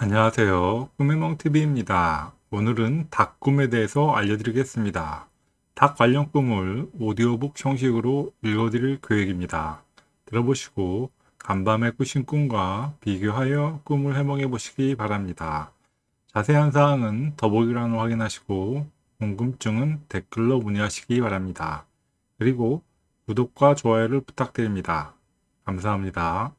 안녕하세요. 꿈의멍TV입니다. 오늘은 닭 꿈에 대해서 알려드리겠습니다. 닭 관련 꿈을 오디오북 형식으로 읽어드릴 계획입니다. 들어보시고 간밤에 꾸신 꿈과 비교하여 꿈을 해몽해 보시기 바랍니다. 자세한 사항은 더보기란을 확인하시고 궁금증은 댓글로 문의하시기 바랍니다. 그리고 구독과 좋아요를 부탁드립니다. 감사합니다.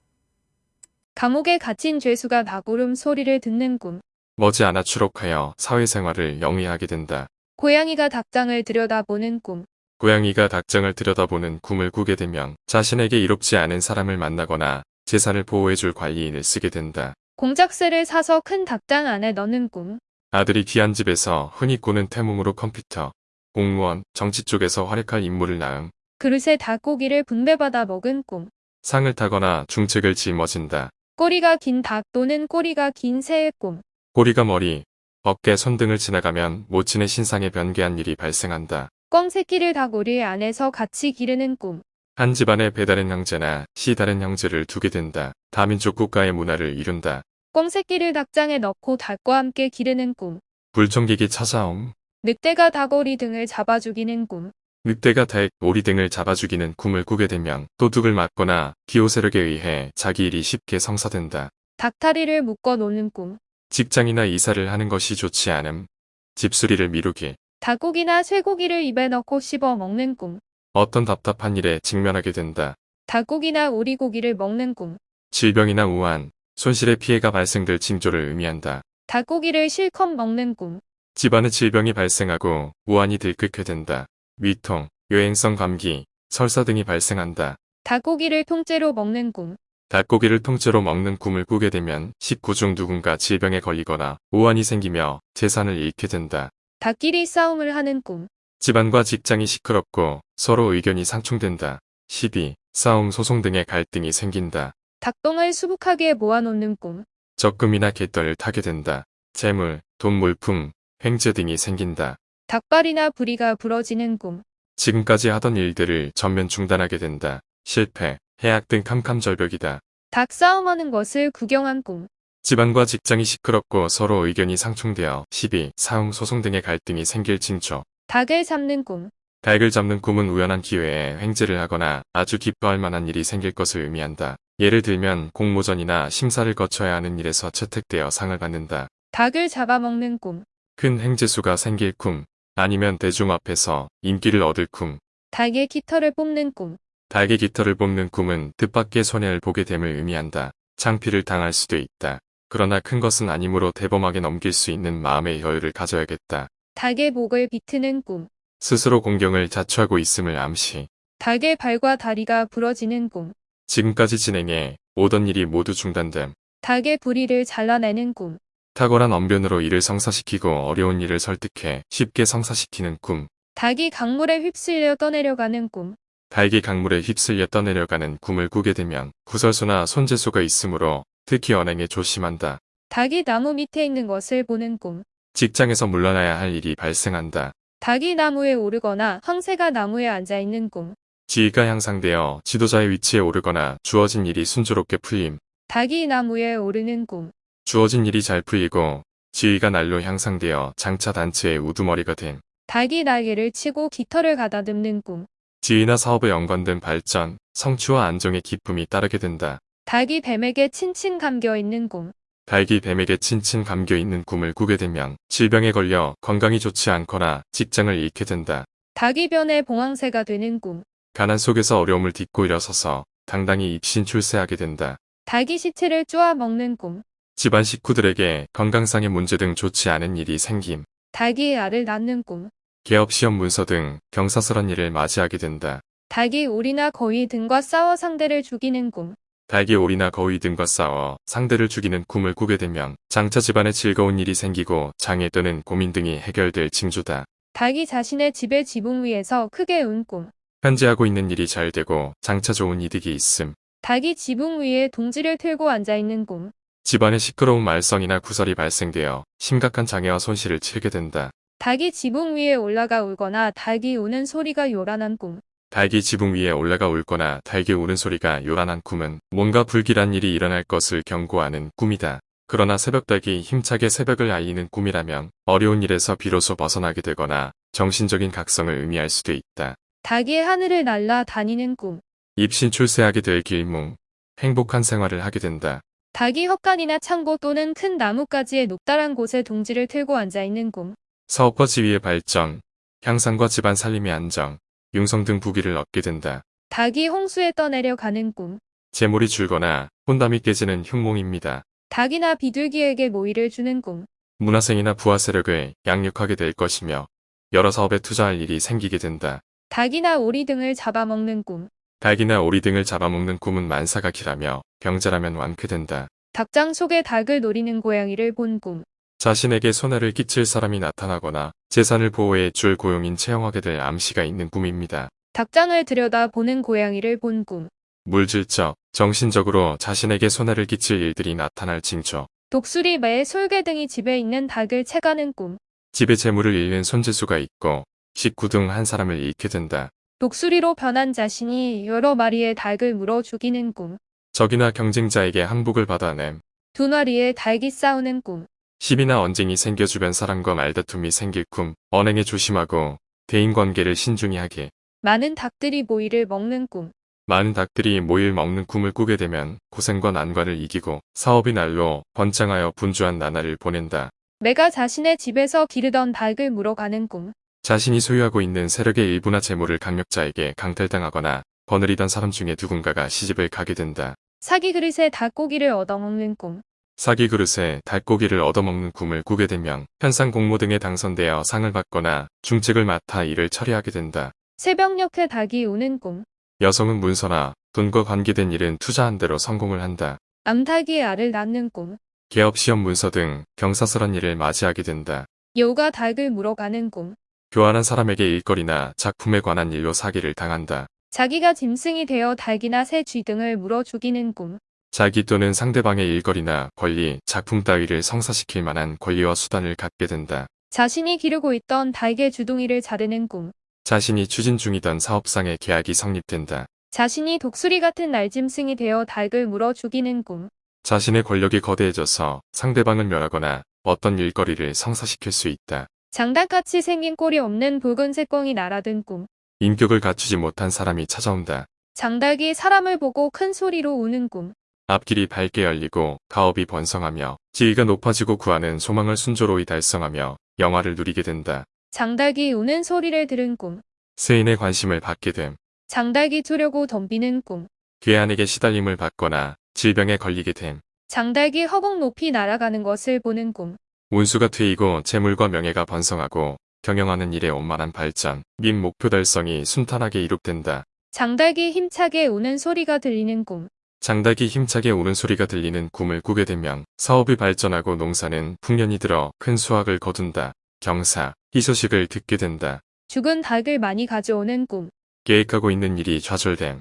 감옥에 갇힌 죄수가 나구름 소리를 듣는 꿈. 머지않아 추록하여 사회생활을 영위하게 된다. 고양이가 닭장을 들여다보는 꿈. 고양이가 닭장을 들여다보는 꿈을 꾸게 되면 자신에게 이롭지 않은 사람을 만나거나 재산을 보호해줄 관리인을 쓰게 된다. 공작새를 사서 큰 닭장 안에 넣는 꿈. 아들이 귀한 집에서 흔히 꾸는 태몽으로 컴퓨터, 공무원, 정치 쪽에서 활약할 인물을 낳음, 그릇에 닭고기를 분배받아 먹은 꿈. 상을 타거나 중책을 짊어진다. 꼬리가 긴 닭 또는 꼬리가 긴 새의 꿈. 꼬리가 머리, 어깨, 손 등을 지나가면 모친의 신상에 변개한 일이 발생한다. 꿩 새끼를 닭오리 안에서 같이 기르는 꿈. 한 집안에 배다른 형제나 시 다른 형제를 두게 된다. 다민족 국가의 문화를 이룬다. 꿩 새끼를 닭장에 넣고 닭과 함께 기르는 꿈. 불청객이 찾아옴. 늑대가 닭오리 등을 잡아 죽이는 꿈. 늑대가 닭, 오리 등을 잡아 죽이는 꿈을 꾸게 되면 도둑을 맞거나 기호 세력에 의해 자기 일이 쉽게 성사된다. 닭다리를 묶어 놓는 꿈. 직장이나 이사를 하는 것이 좋지 않음. 집수리를 미루기. 닭고기나 쇠고기를 입에 넣고 씹어 먹는 꿈. 어떤 답답한 일에 직면하게 된다. 닭고기나 오리고기를 먹는 꿈. 질병이나 우한, 손실의 피해가 발생될 징조를 의미한다. 닭고기를 실컷 먹는 꿈. 집안에 질병이 발생하고 우한이 들끓게 된다. 위통, 여행성 감기, 설사 등이 발생한다. 닭고기를 통째로 먹는 꿈. 닭고기를 통째로 먹는 꿈을 꾸게 되면 식구 중 누군가 질병에 걸리거나 우환이 생기며 재산을 잃게 된다. 닭끼리 싸움을 하는 꿈. 집안과 직장이 시끄럽고 서로 의견이 상충된다. 시비, 싸움, 소송 등의 갈등이 생긴다. 닭똥을 수북하게 모아놓는 꿈. 적금이나 갯벌을 타게 된다. 재물, 돈 물품, 횡재 등이 생긴다. 닭발이나 부리가 부러지는 꿈. 지금까지 하던 일들을 전면 중단하게 된다. 실패, 해악 등 캄캄절벽이다. 닭 싸움하는 것을 구경한 꿈. 집안과 직장이 시끄럽고 서로 의견이 상충되어 시비, 사움, 소송 등의 갈등이 생길 징조. 닭을 잡는 꿈. 닭을 잡는 꿈은 우연한 기회에 횡재를 하거나 아주 기뻐할 만한 일이 생길 것을 의미한다. 예를 들면 공모전이나 심사를 거쳐야 하는 일에서 채택되어 상을 받는다. 닭을 잡아먹는 꿈. 큰 횡재수가 생길 꿈, 아니면 대중 앞에서 인기를 얻을 꿈. 닭의 깃털을 뽑는 꿈. 닭의 깃털을 뽑는 꿈은 뜻밖의 손해를 보게 됨을 의미한다. 창피를 당할 수도 있다. 그러나 큰 것은 아니므로 대범하게 넘길 수 있는 마음의 여유를 가져야겠다. 닭의 목을 비트는 꿈. 스스로 공경을 자초하고 있음을 암시. 닭의 발과 다리가 부러지는 꿈. 지금까지 진행해 오던 일이 모두 중단됨. 닭의 부리를 잘라내는 꿈. 탁월한 언변으로 일을 성사시키고 어려운 일을 설득해 쉽게 성사시키는 꿈. 닭이 강물에 휩쓸려 떠내려가는 꿈. 닭이 강물에 휩쓸려 떠내려가는 꿈을 꾸게 되면 구설수나 손재수가 있으므로 특히 언행에 조심한다. 닭이 나무 밑에 있는 것을 보는 꿈. 직장에서 물러나야 할 일이 발생한다. 닭이 나무에 오르거나 황새가 나무에 앉아 있는 꿈. 지위가 향상되어 지도자의 위치에 오르거나 주어진 일이 순조롭게 풀림. 닭이 나무에 오르는 꿈. 주어진 일이 잘 풀리고 지위가 날로 향상되어 장차 단체의 우두머리가 된 닭이 날개를 치고 깃털을 가다듬는 꿈. 지위나 사업에 연관된 발전, 성취와 안정의 기쁨이 따르게 된다. 닭이 뱀에게 칭칭 감겨 있는 꿈. 닭이 뱀에게 친친 감겨 있는 꿈을 꾸게 되면 질병에 걸려 건강이 좋지 않거나 직장을 잃게 된다. 닭이 변해 봉황새가 되는 꿈. 가난 속에서 어려움을 딛고 일어서서 당당히 입신 출세하게 된다. 닭이 시체를 쪼아 먹는 꿈. 집안 식구들에게 건강상의 문제 등 좋지 않은 일이 생김. 닭이 알을 낳는 꿈. 개업 시험 문서 등 경사스런 일을 맞이하게 된다. 닭이 오리나 거위 등과 싸워 상대를 죽이는 꿈. 닭이 오리나 거위 등과 싸워 상대를 죽이는 꿈을 꾸게 되면 장차 집안에 즐거운 일이 생기고 장애 또는 고민 등이 해결될 징조다. 닭이 자신의 집의 지붕 위에서 크게 운 꿈. 현재 하고 있는 일이 잘 되고 장차 좋은 이득이 있음. 닭이 지붕 위에 동지를 틀고 앉아 있는 꿈. 집안에 시끄러운 말썽이나 구설이 발생되어 심각한 장애와 손실을 치르게 된다. 닭이 지붕 위에 올라가 울거나 닭이 우는 소리가 요란한 꿈. 닭이 지붕 위에 올라가 울거나 닭이 우는 소리가 요란한 꿈은 뭔가 불길한 일이 일어날 것을 경고하는 꿈이다. 그러나 새벽닭이 힘차게 새벽을 알리는 꿈이라면 어려운 일에서 비로소 벗어나게 되거나 정신적인 각성을 의미할 수도 있다. 닭이 하늘을 날아 다니는 꿈. 입신 출세하게 될 길몽, 행복한 생활을 하게 된다. 닭이 헛간이나 창고 또는 큰 나뭇가지의 높다란 곳에 둥지를 틀고 앉아 있는 꿈. 사업과 지위의 발전, 향상과 집안 살림의 안정, 융성 등 부귀를 얻게 된다. 닭이 홍수에 떠내려 가는 꿈. 재물이 줄거나 혼담이 깨지는 흉몽입니다. 닭이나 비둘기에게 모이를 주는 꿈. 문화생이나 부하 세력을 양육하게 될 것이며 여러 사업에 투자할 일이 생기게 된다. 닭이나 오리 등을 잡아먹는 꿈. 닭이나 오리 등을 잡아먹는 꿈은 만사가 길하며 병자라면 완쾌된다. 닭장 속에 닭을 노리는 고양이를 본 꿈. 자신에게 손해를 끼칠 사람이 나타나거나 재산을 보호해 줄 고용인 채용하게 될 암시가 있는 꿈입니다. 닭장을 들여다 보는 고양이를 본 꿈. 물질적, 정신적으로 자신에게 손해를 끼칠 일들이 나타날 징조. 독수리, 매, 솔개 등이 집에 있는 닭을 채가는 꿈. 집에 재물을 잃는 손재수가 있고 식구 등 한 사람을 잃게 된다. 독수리로 변한 자신이 여러 마리의 닭을 물어 죽이는 꿈. 적이나 경쟁자에게 항복을 받아냄. 두 마리의 닭이 싸우는 꿈. 시비나 언쟁이 생겨 주변 사람과 말다툼이 생길 꿈. 언행에 조심하고 대인관계를 신중히 하게. 많은 닭들이 모이를 먹는 꿈. 많은 닭들이 모일 먹는 꿈을 꾸게 되면 고생과 난관을 이기고 사업이 날로 번창하여 분주한 나날을 보낸다. 내가 자신의 집에서 기르던 닭을 물어가는 꿈. 자신이 소유하고 있는 세력의 일부나 재물을 강력자에게 강탈당하거나 거느리던 사람 중에 누군가가 시집을 가게 된다. 사기 그릇에 닭고기를 얻어먹는 꿈. 사기 그릇에 닭고기를 얻어먹는 꿈을 꾸게 되면 현상 공모 등에 당선되어 상을 받거나 중책을 맡아 일을 처리하게 된다. 새벽녘에 닭이 우는 꿈. 여성은 문서나 돈과 관계된 일은 투자한 대로 성공을 한다. 암탉이 알을 낳는 꿈. 개업 시험 문서 등 경사스런 일을 맞이하게 된다. 여우가 닭을 물어가는 꿈. 교환한 사람에게 일거리나 작품에 관한 일로 사기를 당한다. 자기가 짐승이 되어 닭이나 새 쥐 등을 물어 죽이는 꿈. 자기 또는 상대방의 일거리나 권리, 작품 따위를 성사시킬 만한 권리와 수단을 갖게 된다. 자신이 기르고 있던 닭의 주둥이를 자르는 꿈. 자신이 추진 중이던 사업상의 계약이 성립된다. 자신이 독수리 같은 날짐승이 되어 닭을 물어 죽이는 꿈. 자신의 권력이 거대해져서 상대방을 멸하거나 어떤 일거리를 성사시킬 수 있다. 장닭같이 생긴 꼴이 없는 붉은색 꽁이 날아든 꿈. 인격을 갖추지 못한 사람이 찾아온다. 장닭이 사람을 보고 큰 소리로 우는 꿈. 앞길이 밝게 열리고 가업이 번성하며 지위가 높아지고 구하는 소망을 순조로이 달성하며 영화를 누리게 된다. 장닭이 우는 소리를 들은 꿈. 세인의 관심을 받게 됨. 장닭이 투려고 덤비는 꿈. 괴한에게 시달림을 받거나 질병에 걸리게 됨. 장닭이 허공 높이 날아가는 것을 보는 꿈. 운수가 트이고 재물과 명예가 번성하고 경영하는 일에 원만한 발전, 및 목표 달성이 순탄하게 이룩된다. 장닭이 힘차게 우는 소리가 들리는 꿈. 장닭이 힘차게 우는 소리가 들리는 꿈을 꾸게 되면 사업이 발전하고 농사는 풍년이 들어 큰 수확을 거둔다. 경사, 희소식을 듣게 된다. 죽은 닭을 많이 가져오는 꿈. 계획하고 있는 일이 좌절됨.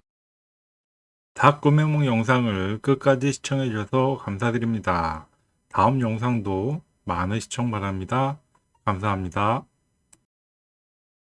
닭 꿈해몽 영상을 끝까지 시청해 주셔서 감사드립니다. 다음 영상도 많은 시청 바랍니다. 감사합니다.